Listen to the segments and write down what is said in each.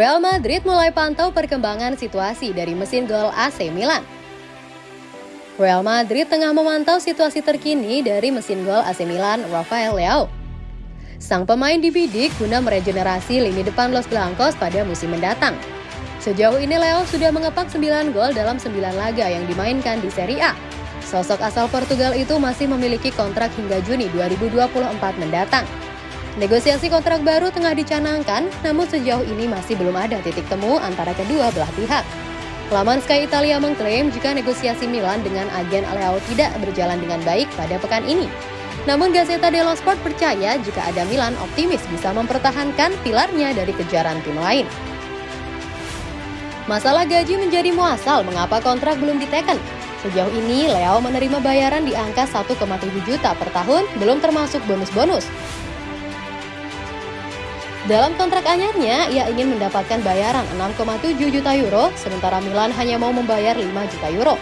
Real Madrid mulai pantau perkembangan situasi dari mesin gol AC Milan. Real Madrid tengah memantau situasi terkini dari mesin gol AC Milan, Rafael Leao. Sang pemain dibidik guna meregenerasi lini depan Los Blancos pada musim mendatang. Sejauh ini Leo sudah mengepak 9 gol dalam 9 laga yang dimainkan di Serie A. Sosok asal Portugal itu masih memiliki kontrak hingga Juni 2024 mendatang. Negosiasi kontrak baru tengah dicanangkan, namun sejauh ini masih belum ada titik temu antara kedua belah pihak. Laman Sky Italia mengklaim jika negosiasi Milan dengan agen Leo tidak berjalan dengan baik pada pekan ini. Namun Gazeta dello Sport percaya jika ada Milan optimis bisa mempertahankan pilarnya dari kejaran tim lain. Masalah gaji menjadi muasal mengapa kontrak belum diteken. Sejauh ini, Leo menerima bayaran di angka 1,7 juta per tahun, belum termasuk bonus-bonus. Dalam kontrak anyarnya, ia ingin mendapatkan bayaran 6,7 juta euro, sementara Milan hanya mau membayar 5 juta euro.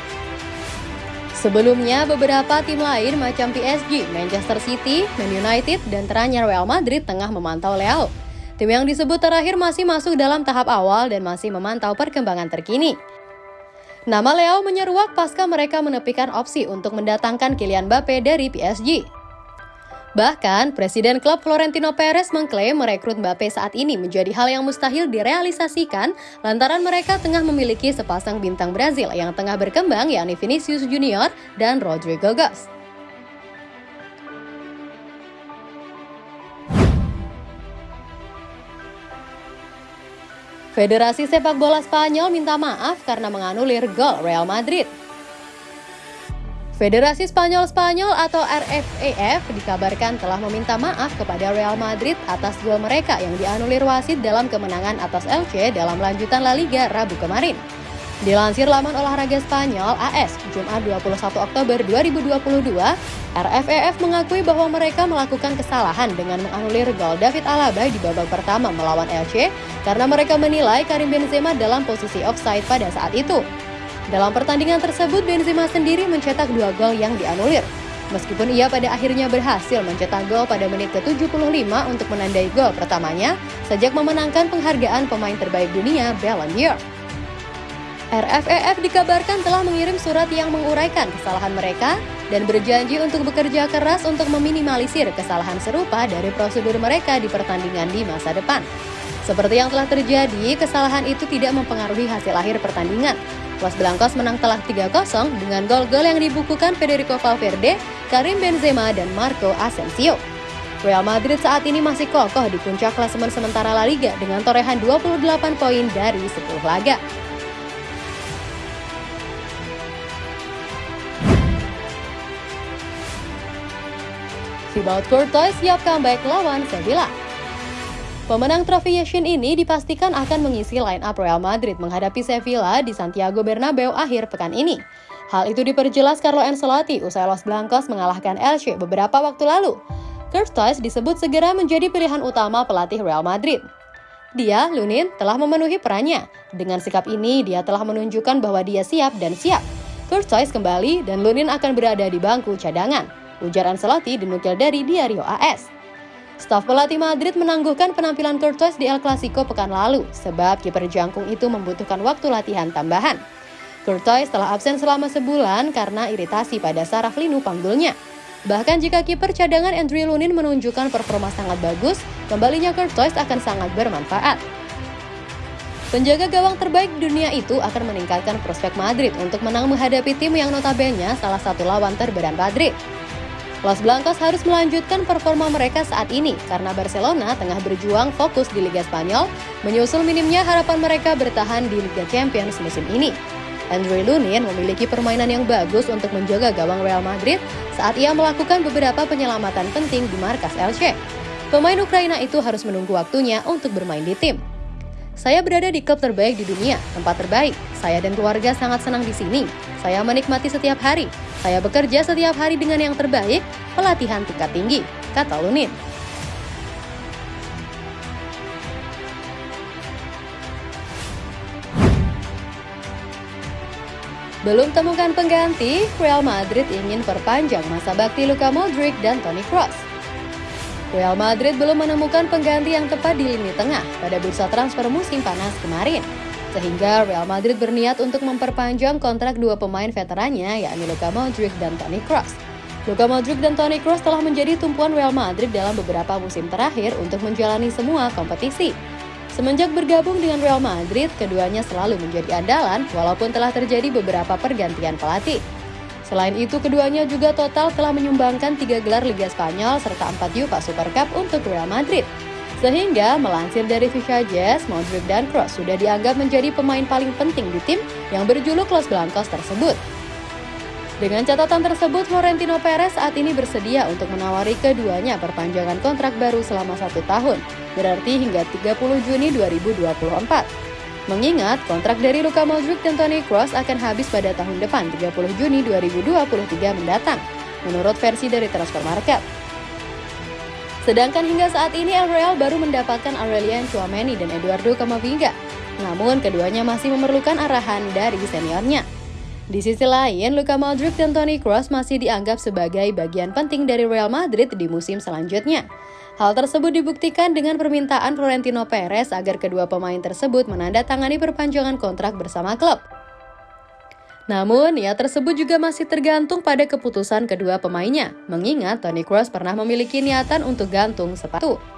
Sebelumnya, beberapa tim lain macam PSG, Manchester City, Man United, dan teranyar Real Madrid tengah memantau Leo. Tim yang disebut terakhir masih masuk dalam tahap awal dan masih memantau perkembangan terkini. Nama Leo menyeruak pasca mereka menepikan opsi untuk mendatangkan Kylian Mbappe dari PSG. Bahkan, Presiden klub Florentino Perez mengklaim merekrut Mbappe saat ini menjadi hal yang mustahil direalisasikan lantaran mereka tengah memiliki sepasang bintang Brazil yang tengah berkembang yakni Vinicius Junior dan Rodrigo Goes. Federasi Sepak Bola Spanyol minta maaf karena menganulir gol Real Madrid. Federasi Spanyol-Spanyol atau RFEF dikabarkan telah meminta maaf kepada Real Madrid atas gol mereka yang dianulir wasit dalam kemenangan atas Elche dalam lanjutan La Liga Rabu kemarin. Dilansir laman olahraga Spanyol AS Jumat 21 Oktober 2022, RFEF mengakui bahwa mereka melakukan kesalahan dengan menganulir gol David Alaba di babak pertama melawan Elche karena mereka menilai Karim Benzema dalam posisi offside pada saat itu. Dalam pertandingan tersebut, Benzema sendiri mencetak dua gol yang dianulir. Meskipun ia pada akhirnya berhasil mencetak gol pada menit ke-75 untuk menandai gol pertamanya sejak memenangkan penghargaan pemain terbaik dunia Ballon d'Or. RFEF dikabarkan telah mengirim surat yang menguraikan kesalahan mereka dan berjanji untuk bekerja keras untuk meminimalisir kesalahan serupa dari prosedur mereka di pertandingan di masa depan. Seperti yang telah terjadi, kesalahan itu tidak mempengaruhi hasil akhir pertandingan, Los Blancos menang telak 3-0 dengan gol-gol yang dibukukan Federico Valverde, Karim Benzema, dan Marco Asensio. Real Madrid saat ini masih kokoh di puncak klasemen sementara La Liga dengan torehan 28 poin dari 10 laga. Thibaut Courtois siap comeback lawan Sevilla. Pemenang trofi Yashin ini dipastikan akan mengisi line up Real Madrid menghadapi Sevilla di Santiago Bernabeu akhir pekan ini. Hal itu diperjelas Carlo Ancelotti usai Los Blancos mengalahkan Elche beberapa waktu lalu. Courtois disebut segera menjadi pilihan utama pelatih Real Madrid. Dia, Lunin, telah memenuhi perannya. Dengan sikap ini, dia telah menunjukkan bahwa dia siap dan siap. Courtois kembali dan Lunin akan berada di bangku cadangan. Ujar Ancelotti dinukil dari Diario AS. Staf pelatih Madrid menangguhkan penampilan Courtois di El Clasico pekan lalu, sebab kiper jangkung itu membutuhkan waktu latihan tambahan. Courtois telah absen selama sebulan karena iritasi pada saraf linu panggulnya. Bahkan jika kiper cadangan Andrew Lunin menunjukkan performa sangat bagus, kembalinya Courtois akan sangat bermanfaat. Penjaga gawang terbaik dunia itu akan meningkatkan prospek Madrid untuk menang menghadapi tim yang notabene salah satu lawan terberat Madrid. Los Blancos harus melanjutkan performa mereka saat ini karena Barcelona tengah berjuang fokus di Liga Spanyol, menyusul minimnya harapan mereka bertahan di Liga Champions musim ini. Andre Lunin memiliki permainan yang bagus untuk menjaga gawang Real Madrid saat ia melakukan beberapa penyelamatan penting di markas Elche. Pemain Ukraina itu harus menunggu waktunya untuk bermain di tim. Saya berada di klub terbaik di dunia, tempat terbaik. Saya dan keluarga sangat senang di sini. Saya menikmati setiap hari. Saya bekerja setiap hari dengan yang terbaik, pelatihan tingkat tinggi, kata Lunin. Belum temukan pengganti, Real Madrid ingin perpanjang masa bakti Luka Modric dan Toni Kroos. Real Madrid belum menemukan pengganti yang tepat di lini tengah pada bursa transfer musim panas kemarin. Sehingga Real Madrid berniat untuk memperpanjang kontrak dua pemain veterannya yakni Luka Modric dan Toni Kroos. Luka Modric dan Toni Kroos telah menjadi tumpuan Real Madrid dalam beberapa musim terakhir untuk menjalani semua kompetisi. Semenjak bergabung dengan Real Madrid, keduanya selalu menjadi andalan walaupun telah terjadi beberapa pergantian pelatih. Selain itu, keduanya juga total telah menyumbangkan tiga gelar Liga Spanyol serta empat UEFA Super Cup untuk Real Madrid. Sehingga, melansir dari Fisha Jazz, Modric dan Kroos sudah dianggap menjadi pemain paling penting di tim yang berjuluk Los Blancos tersebut. Dengan catatan tersebut, Florentino Perez saat ini bersedia untuk menawari keduanya perpanjangan kontrak baru selama satu tahun, berarti hingga 30 Juni 2024. Mengingat kontrak dari Luka Modric dan Toni Kroos akan habis pada tahun depan 30 Juni 2023 mendatang, menurut versi dari Transfer Market. Sedangkan hingga saat ini El Real baru mendapatkan Aurelian Chouameni dan Eduardo Camavinga. Namun keduanya masih memerlukan arahan dari seniornya. Di sisi lain, Luka Modric dan Toni Kroos masih dianggap sebagai bagian penting dari Real Madrid di musim selanjutnya. Hal tersebut dibuktikan dengan permintaan Florentino Perez agar kedua pemain tersebut menandatangani perpanjangan kontrak bersama klub. Namun, ya tersebut juga masih tergantung pada keputusan kedua pemainnya, mengingat Toni Kroos pernah memiliki niatan untuk gantung sepatu.